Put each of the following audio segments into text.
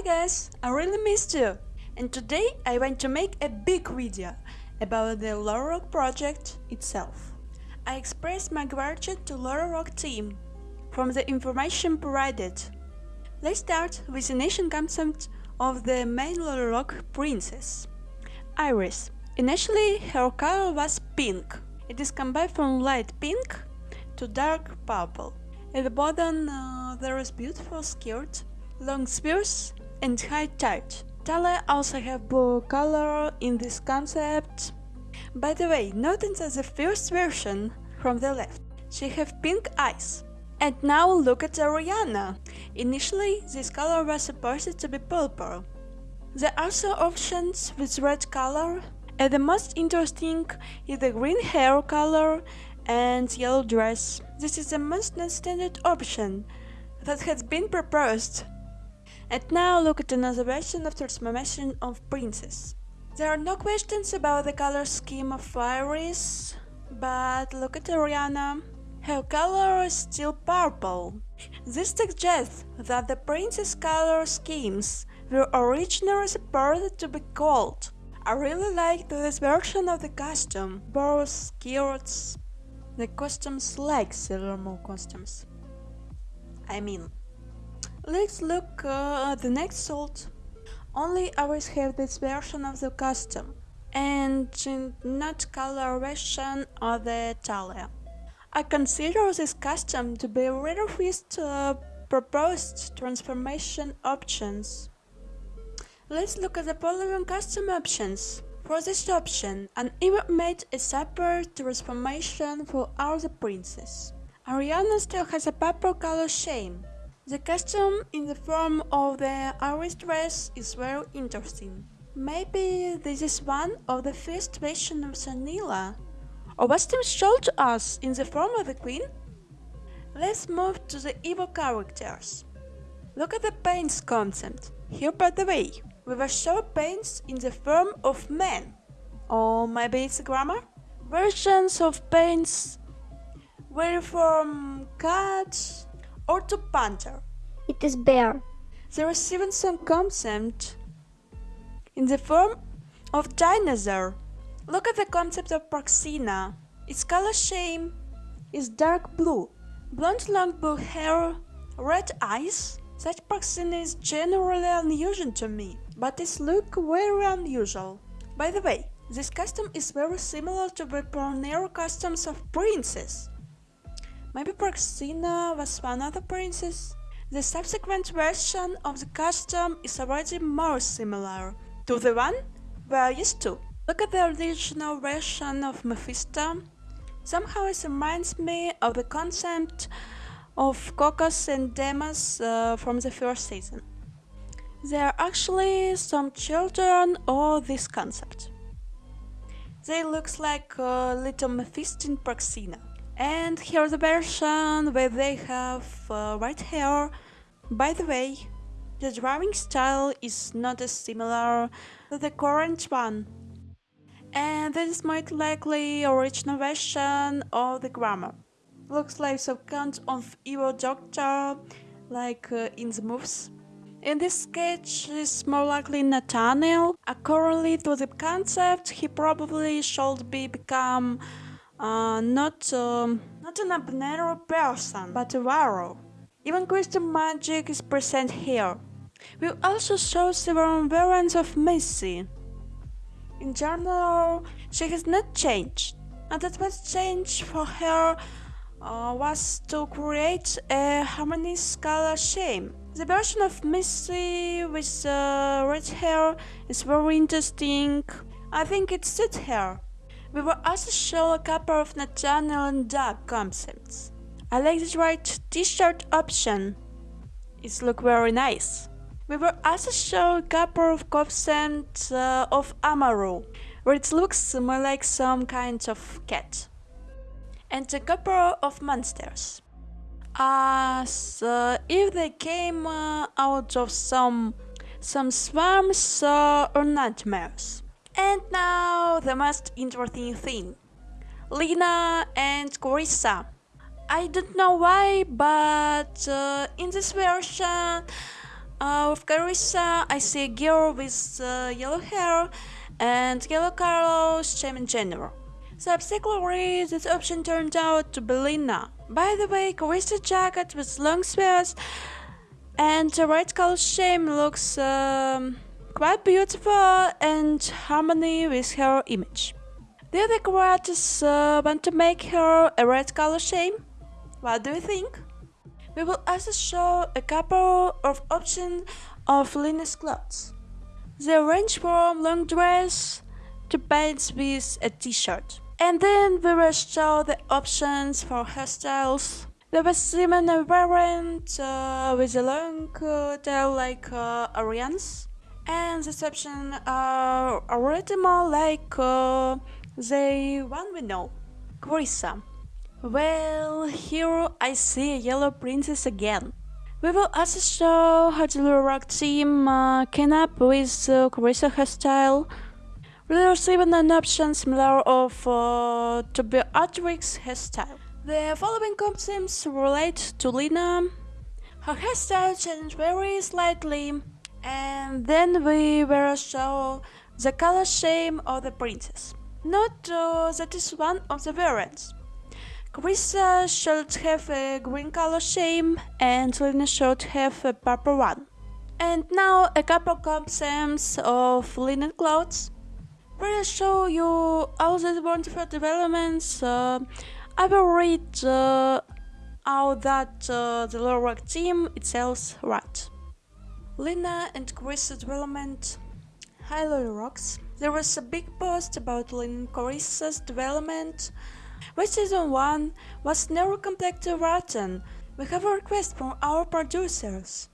Hi guys, I really missed you! And today I want to make a big video about the LoliRock project itself. I express my gratitude to LoliRock team from the information provided. Let's start with the initial concept of the main LoliRock princess. Iris. Initially her color was pink. It is combined from light pink to dark purple. At the bottom uh, there is beautiful skirt, long spears and high tight. Talia also have blue color in this concept. By the way, notice the first version from the left, she have pink eyes. And now look at Ariana. Initially, this color was supposed to be purple. There are also options with red color, and the most interesting is the green hair color and yellow dress. This is the most non-standard option that has been proposed. And now look at another version of transformation of Princess. There are no questions about the color scheme of Iris, but look at Ariana. Her color is still purple. This suggests that the princess color schemes were originally supposed to be gold. I really like this version of the costume, both skirts, the costumes like Sailor Moon costumes. I mean, let's look uh, at the next salt. Only ours have this version of the costume, and not color version of the Talia. I consider this costume to be rather first uh, proposed transformation options. Let's look at the following costume options. For this option, an made a separate transformation for all the princes. Ariana still has a purple color shame. The costume in the form of the Iris dress is very interesting. Maybe this is one of the first versions of Sanila. Or was them shown to us in the form of the queen? Let's move to the evil characters. Look at the paints concept. Here by the way, we were shown paints in the form of men. Or maybe it's Gramorr? Versions of paints were from cat or to panther. It is bear. There is even some concept in the form of dinosaur. Look at the concept of Praxina. Its color scheme is dark blue, blonde long blue hair, red eyes. Such Praxina is generally unusual to me but its look very unusual. By the way, this costume is very similar to the Pornero costumes of princes. Maybe Praxina was one of the princes? The subsequent version of the costume is already more similar to the one we are used to. Look at the original version of Mephisto. Somehow it reminds me of the concept of Cocos and Demas uh, from the first season. There are actually some children of this concept. They looks like a little Mephisto in Praxina. And here's the version where they have uh, white hair. By the way, the drawing style is not as similar to the current one. And this is most likely original version of the Gramorr. Looks like some kind of evil doctor, like uh, in the movies. In this sketch is more likely Nathaniel. According to the concept, he probably should be become uh, not um, not an ordinary person, but a warrior. Even Christian magic is present here. We also show several variants of Missy. In general, she has not changed, and that was changed for her uh, was to create a harmonious color scheme. The version of Missy with uh, red hair is very interesting. I think it suits her. We will also show a couple of Nathaniel and Doug concepts. I like the white t-shirt option. It looks very nice. We will also show a couple of concepts uh, of Amaru, where it looks more like some kind of cat and a couple of monsters. As uh, if they came uh, out of some some swarms uh, or nightmares. And now the most interesting thing. Lyna and Carissa. I don't know why, but uh, in this version Uh, with Carissa, I see a girl with uh, yellow hair and yellow colors shame in general. Subsequently, this option turned out to be Lyna. By the way, Carissa's jacket with long sleeves and a red color shame looks um, quite beautiful and harmony with her image. The other creators uh, want to make her a red color shame? What do you think? We will also show a couple of options of Lyna's clothes. They range from long dress to pants with a t-shirt. And then we will show the options for hairstyles. There was even a variant uh, with a long uh, tail like uh, Ariane's. And this option are already more like uh, the one we know. Carissa. Well, here I see a yellow princess again. We will also show how the Rock team uh, came up with uh, Carissa hairstyle. There's even an option similar of uh, to Beatrix's hairstyle. The following concepts relate to Lyna. Her hairstyle changed very slightly, and then we will show the color scheme of the princess. Note uh, that is one of the variants. Carissa should have a green color scheme and Lyna should have a purple one. And now a couple concepts of linen clothes. We'll show you all the wonderful developments. Uh, I will read uh, that uh, the Lorac team itself right. Lyna and Carissa development. Hi Rocks. There was a big post about Lyna and Carissa's development with season 1 was never completely written, we have a request from our producers.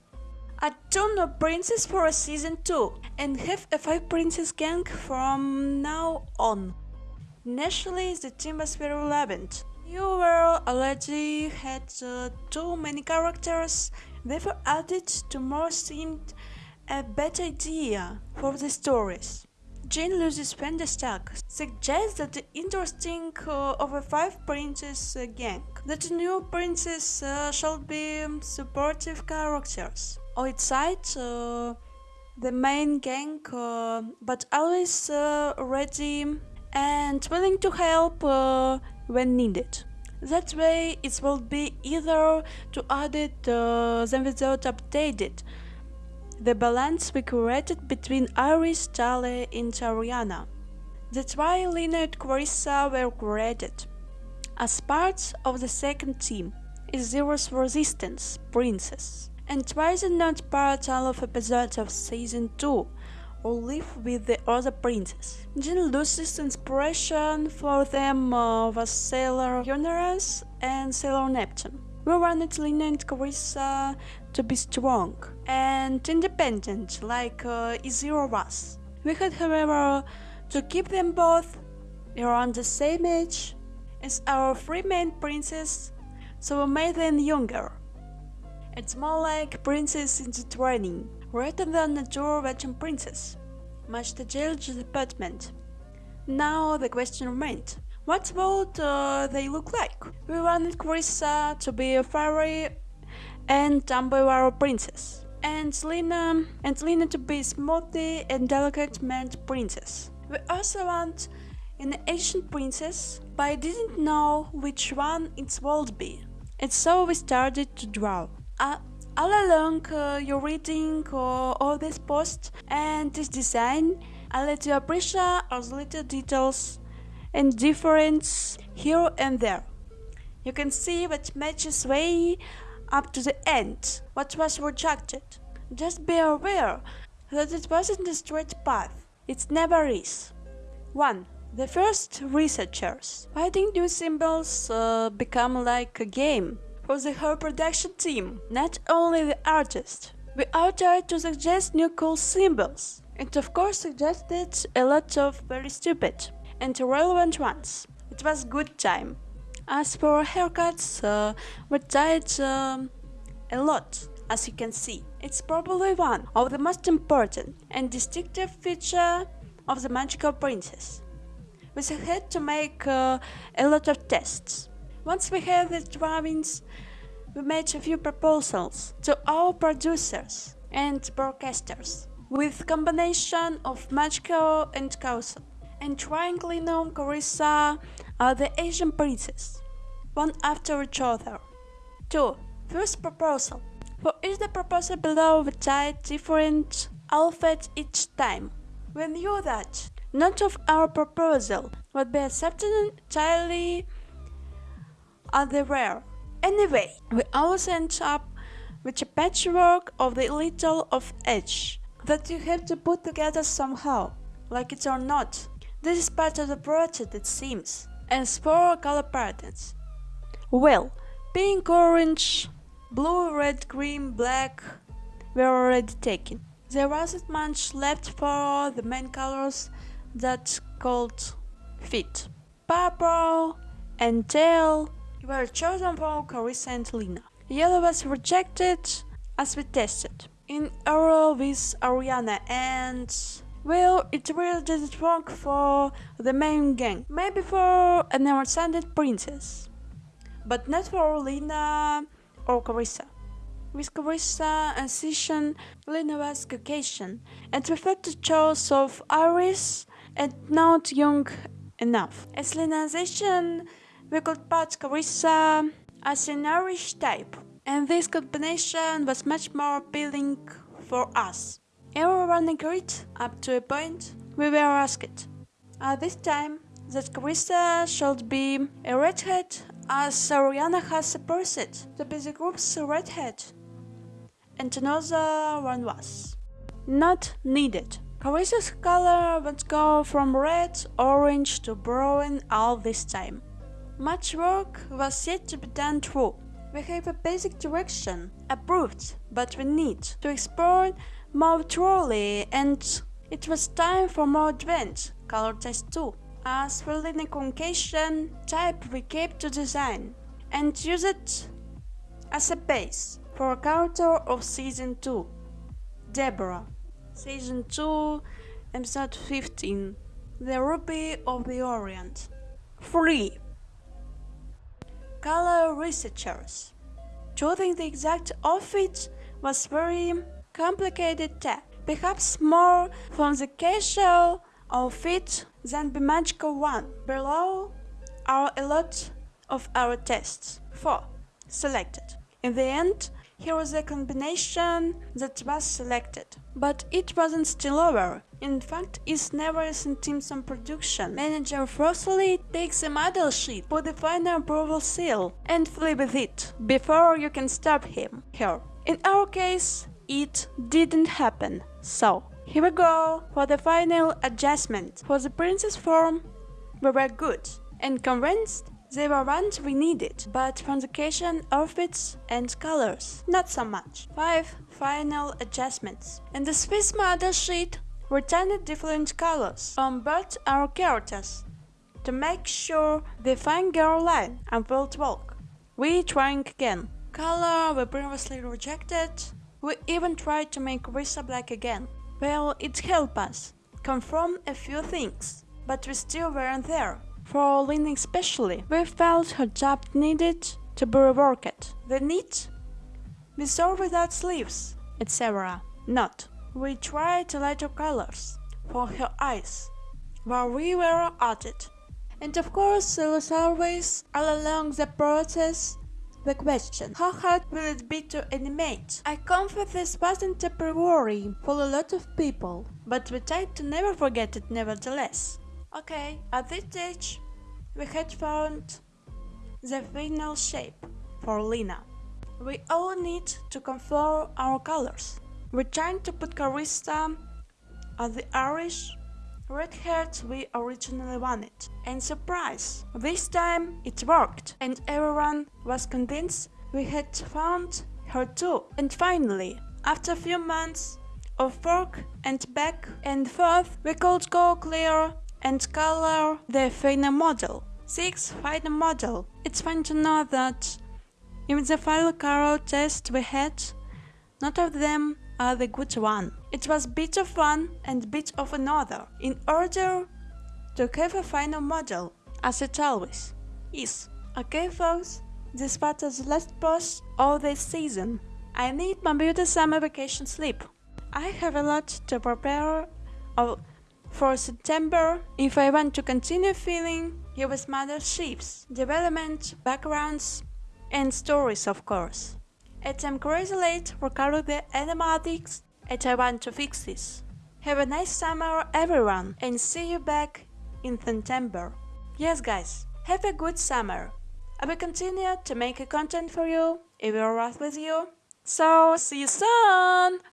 A ton of princes for a season 2 and have a 5 princess gang from now on. Initially the team was very relevant. You were already had uh, too many characters, therefore added to more seemed a better idea for the stories. Jean-Louis Vandestoc suggests that the interesting uh, of a five princess uh, gang, that new princess uh, shall be supportive characters. On its side, uh, the main gang, uh, but always uh, ready and willing to help when needed. That way, it will be either to add it uh, than without updated, the balance we created between Iris, Tali and Ariana. That's why Lyna and were created. As parts of the second team is Zero's Resistance, Princess, and twice are not part of episodes of season 2 or live with the other princes. Jean Lucy's inspiration for them uh, was Sailor Uranus and Sailor Neptune. We wanted Lyna and Carissa to be strong and independent like uh, Izira was. We had, however, to keep them both around the same age as our three main princes, so we made them younger. It's more like princess in the training, rather than a veteran princess. Much to judge department. Now the question remained. What would uh, they look like? We wanted Carissa to be a fairy and Dumbledore princess, and Lyna and Lyna to be a smoothie and delicate mannered princess. We also want an ancient princess, but I didn't know which one it would be. And so we started to draw. Uh, all along uh, you're reading uh, all this post and this design, I let you appreciate all the little details and difference here and there. You can see what matches way up to the end what was rejected. Just be aware that it wasn't a straight path. It never is. 1. The first researchers. Why did new symbols uh, become like a game for the whole production team? Not only the artist. We all tried to suggest new cool symbols. And of course suggested a lot of very stupid and irrelevant ones. It was good time. As for haircuts, uh, we tried um, a lot, as you can see. It's probably one of the most important and distinctive feature of the Magical Princess. We had to make uh, a lot of tests. Once we had the drawings, we made a few proposals to our producers. and broadcasters, with combination of Machiko and Kausa. And trying Lino Carissa are the Asian princes, one after each other. 2. First proposal. For each the proposal below we tied different alphabet each time. We knew that none of our proposal would be accepted entirely at the rare. Anyway, we always end up with a patchwork of the little of each that you have to put together somehow, like it or not. This is part of the project, it seems. and for color patterns, well, pink, orange, blue, red, green, black were already taken. There wasn't much left for the main colors that called fit. Purple and teal were chosen for Carissa and Lyna. Yellow was rejected as we tested. In Arrow with Ariana and well, it really didn't work for the main gang. Maybe for an outstanding princess. But not for Lyna or Carissa. With Carissa and Sishan, Lyna was Caucasian and the choice of Iris and not young enough. As Lyna and we could put Carissa as an Irish type, and this combination was much more appealing for us. Everyone agreed up to a point we were asked. At this time, that Carissa should be a redhead as Ariana has supposed to be the group's redhead. And another one was. Not needed. Carissa's color would go from red, orange to brown all this time. Much work was yet to be done through. We have a basic direction, approved, but we need to explore more thoroughly and it was time for more advanced color test too. As for the communication type we kept to design and use it as a base for a character of season 2. Deborah. Season 2, episode 15. The Ruby of the Orient. 3 color researchers. Choosing the exact outfit was very complicated task, perhaps more from the casual outfit than the magical one. Below are a lot of our tests. 4. Selected. In the end, here was a combination that was selected. But it wasn't still over. In fact, it's never a Simpson production. Manager forcefully takes a model sheet, for the final approval seal, and with it, before you can stop him, her. In our case, it didn't happen. So, here we go for the final adjustment. For the princess form, we were good and convinced they were ones we needed, but from the occasion, outfits and colors, not so much. 5. Final adjustments. In the Swiss model sheet, we turned different colors on both our characters to make sure the fine girl line and will walk. We trying again. Color we previously rejected. We even tried to make Risa black again. Well, it helped us confirm a few things, but we still weren't there. For Lynn especially, we felt her job needed to be reworked. The knit, we saw without sleeves, etc. Not. We tried lighter colors for her eyes while we were at it. And of course, there was always, all along the process, the question, how hard will it be to animate? I confess this wasn't a priori for a lot of people, but we tried to never forget it nevertheless. Okay, at this stage, we had found the final shape for Lyna. We all need to confirm our colors. We're trying to put Carissa as the Irish red we originally wanted. And surprise! This time it worked, and everyone was convinced we had found her too. And finally, after a few months of work and back and forth, we could go clear and color the final model. 6. Final model. It's fine to know that in the final color test we had, not of them are the good one. It was bit of one and bit of another, in order to have a final model, as it always is. Okay folks, this was the last post of this season. I need my beauty summer vacation sleep. I have a lot to prepare for September if I want to continue feeling US mother ships, development, backgrounds, and stories of course. It's I'm crazy late for the animatics and I want to fix this. Have a nice summer everyone and see you back in September. Yes guys, have a good summer. I will continue to make content for you if you're right with you. So see you soon!